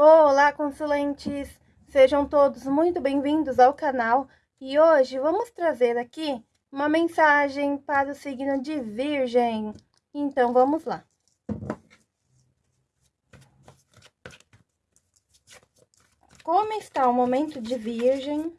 Olá, consulentes! Sejam todos muito bem-vindos ao canal e hoje vamos trazer aqui uma mensagem para o signo de Virgem. Então, vamos lá. Como está o momento de Virgem?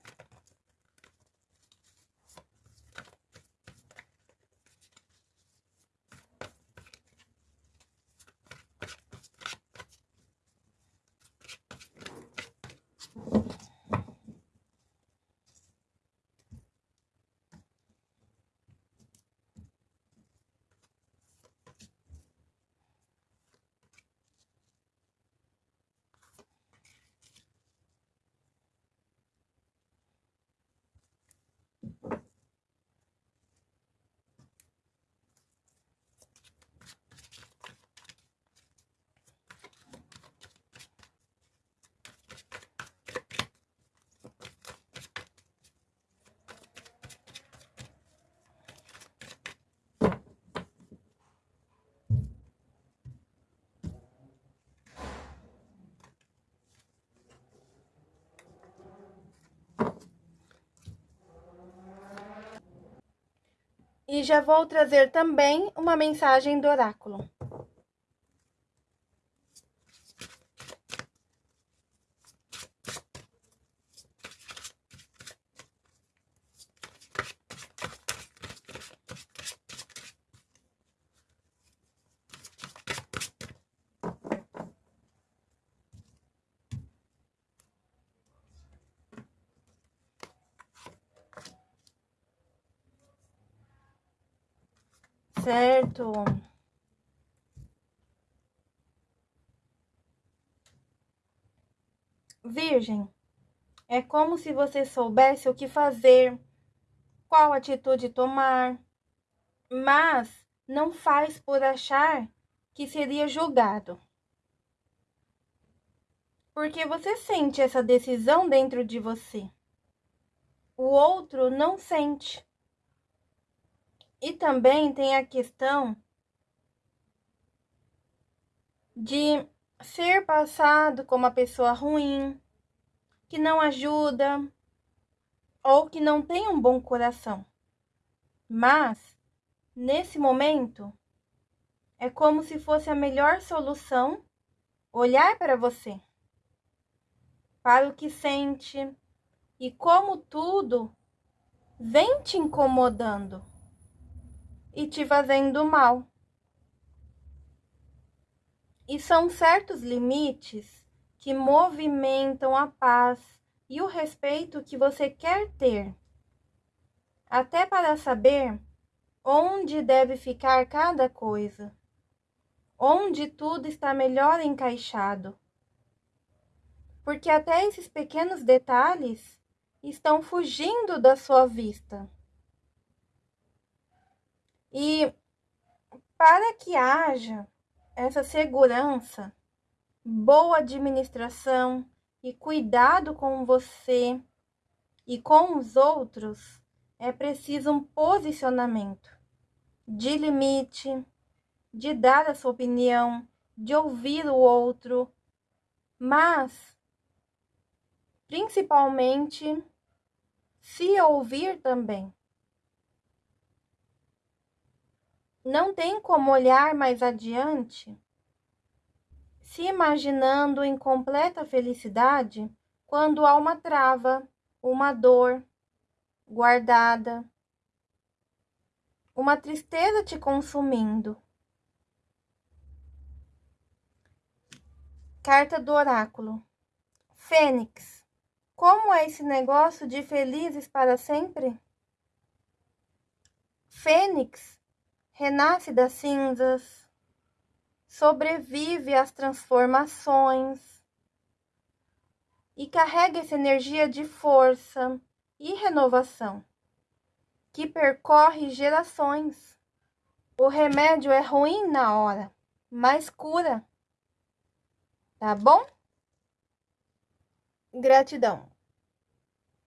E já vou trazer também uma mensagem do oráculo. Certo? Virgem, é como se você soubesse o que fazer, qual atitude tomar, mas não faz por achar que seria julgado. Porque você sente essa decisão dentro de você. O outro não sente. E também tem a questão de ser passado como uma pessoa ruim, que não ajuda ou que não tem um bom coração. Mas, nesse momento, é como se fosse a melhor solução olhar para você, para o que sente e como tudo vem te incomodando e te fazendo mal. E são certos limites que movimentam a paz e o respeito que você quer ter, até para saber onde deve ficar cada coisa, onde tudo está melhor encaixado. Porque até esses pequenos detalhes estão fugindo da sua vista. E para que haja essa segurança, boa administração e cuidado com você e com os outros, é preciso um posicionamento de limite, de dar a sua opinião, de ouvir o outro, mas principalmente se ouvir também. Não tem como olhar mais adiante, se imaginando em completa felicidade quando há uma trava, uma dor guardada, uma tristeza te consumindo. Carta do oráculo. Fênix, como é esse negócio de felizes para sempre? Fênix renasce das cinzas, sobrevive às transformações e carrega essa energia de força e renovação que percorre gerações. O remédio é ruim na hora, mas cura. Tá bom? Gratidão.